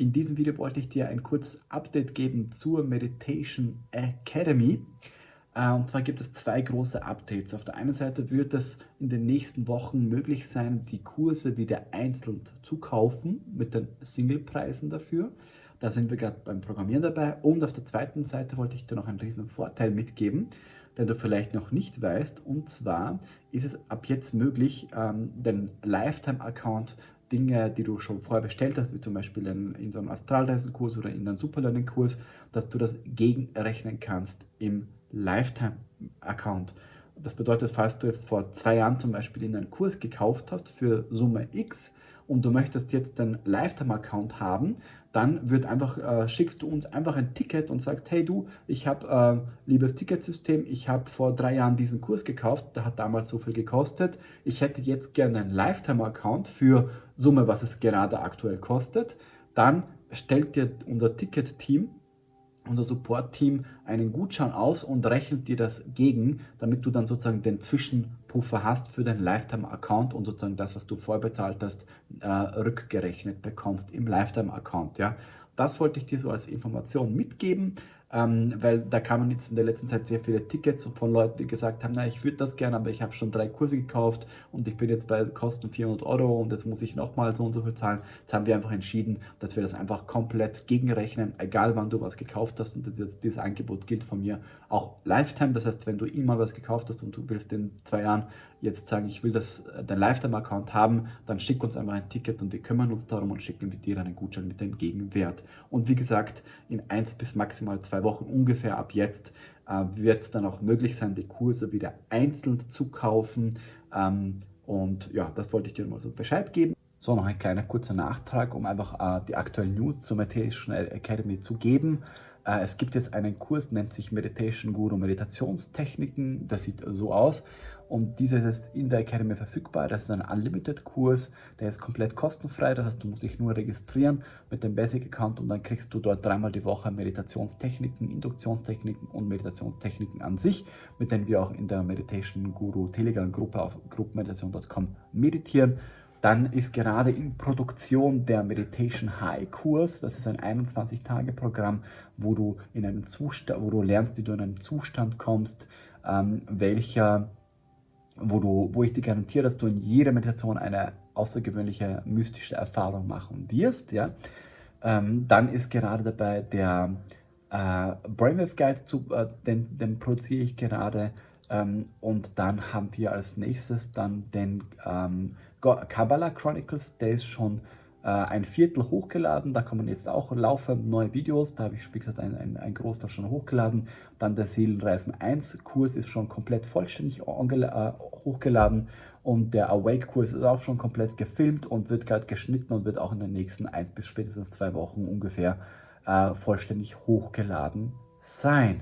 In diesem Video wollte ich dir ein kurzes Update geben zur Meditation Academy. Äh, und zwar gibt es zwei große Updates. Auf der einen Seite wird es in den nächsten Wochen möglich sein, die Kurse wieder einzeln zu kaufen mit den Singlepreisen dafür. Da sind wir gerade beim Programmieren dabei. Und auf der zweiten Seite wollte ich dir noch einen riesen Vorteil mitgeben, den du vielleicht noch nicht weißt. Und zwar ist es ab jetzt möglich, ähm, den Lifetime-Account Dinge, die du schon vorher bestellt hast, wie zum Beispiel in, in so einem Astralreisenkurs oder in einem Superlearning-Kurs, dass du das gegenrechnen kannst im Lifetime-Account. Das bedeutet, falls du jetzt vor zwei Jahren zum Beispiel in einen Kurs gekauft hast für Summe X und du möchtest jetzt den Lifetime-Account haben, dann wird einfach, äh, schickst du uns einfach ein Ticket und sagst, hey du, ich habe, äh, liebes Ticketsystem, ich habe vor drei Jahren diesen Kurs gekauft, der hat damals so viel gekostet, ich hätte jetzt gerne einen Lifetime-Account für Summe, was es gerade aktuell kostet, dann stellt dir unser Ticket-Team unser Support-Team einen Gutschein aus und rechnet dir das gegen, damit du dann sozusagen den Zwischenpuffer hast für deinen Lifetime-Account und sozusagen das, was du vorbezahlt hast, äh, rückgerechnet bekommst im Lifetime-Account. Ja? Das wollte ich dir so als Information mitgeben ähm, weil da kamen jetzt in der letzten Zeit sehr viele Tickets von Leuten, die gesagt haben, na, ich würde das gerne, aber ich habe schon drei Kurse gekauft und ich bin jetzt bei Kosten 400 Euro und jetzt muss ich nochmal so und so viel zahlen. Jetzt haben wir einfach entschieden, dass wir das einfach komplett gegenrechnen, egal wann du was gekauft hast und das, dieses Angebot gilt von mir auch Lifetime. Das heißt, wenn du immer was gekauft hast und du willst in zwei Jahren jetzt sagen, ich will das, äh, dein Lifetime-Account haben, dann schick uns einfach ein Ticket und wir kümmern uns darum und schicken dir einen Gutschein mit dem Gegenwert. Und wie gesagt, in eins bis maximal zwei Wochen ungefähr ab jetzt äh, wird es dann auch möglich sein, die Kurse wieder einzeln zu kaufen. Ähm, und ja, das wollte ich dir mal so Bescheid geben. So, noch ein kleiner kurzer Nachtrag, um einfach äh, die aktuellen News zur Meditation Academy zu geben. Äh, es gibt jetzt einen Kurs, nennt sich Meditation Guru Meditationstechniken. Das sieht so aus. Und dieser ist in der Academy verfügbar. Das ist ein Unlimited-Kurs, der ist komplett kostenfrei. Das heißt, du musst dich nur registrieren mit dem Basic-Account und dann kriegst du dort dreimal die Woche Meditationstechniken, Induktionstechniken und Meditationstechniken an sich, mit denen wir auch in der Meditation Guru Telegram-Gruppe auf gruppenmeditation.com meditieren. Dann ist gerade in Produktion der Meditation High Kurs. Das ist ein 21-Tage-Programm, wo du wo du lernst, wie du in einen Zustand kommst, ähm, welcher, wo du, wo ich dir garantiere, dass du in jeder Meditation eine außergewöhnliche mystische Erfahrung machen wirst. Ja? Ähm, dann ist gerade dabei der äh, Brainwave Guide, zu, äh, den, den produziere ich gerade. Ähm, und dann haben wir als nächstes dann den ähm, Kabbalah Chronicles, der ist schon äh, ein Viertel hochgeladen, da kommen jetzt auch laufend neue Videos, da habe ich, wie gesagt, ein, ein, ein Großteil schon hochgeladen. Dann der Seelenreisen 1 Kurs ist schon komplett vollständig äh, hochgeladen und der Awake Kurs ist auch schon komplett gefilmt und wird gerade geschnitten und wird auch in den nächsten 1 bis spätestens zwei Wochen ungefähr äh, vollständig hochgeladen sein.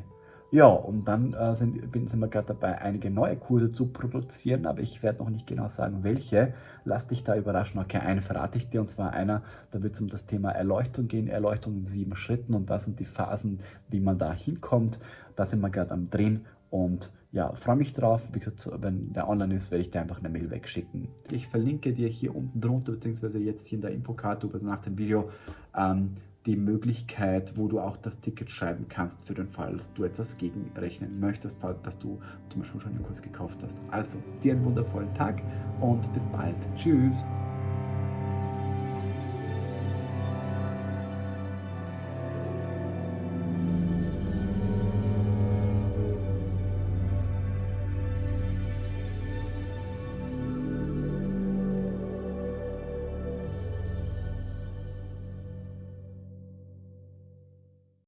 Ja, und dann äh, sind, sind wir gerade dabei, einige neue Kurse zu produzieren, aber ich werde noch nicht genau sagen, welche. Lass dich da überraschen. Okay, eine verrate ich dir, und zwar einer, da wird es um das Thema Erleuchtung gehen, Erleuchtung in sieben Schritten und was sind die Phasen, wie man da hinkommt. Da sind wir gerade am Drehen und ja, freue mich drauf. Wie gesagt, wenn der online ist, werde ich dir einfach eine Mail wegschicken. Ich verlinke dir hier unten drunter, beziehungsweise jetzt hier in der Infokarte nach dem Video, ähm, die Möglichkeit, wo du auch das Ticket schreiben kannst für den Fall, dass du etwas gegenrechnen möchtest, dass du zum Beispiel schon einen Kurs gekauft hast. Also, dir einen wundervollen Tag und bis bald. Tschüss!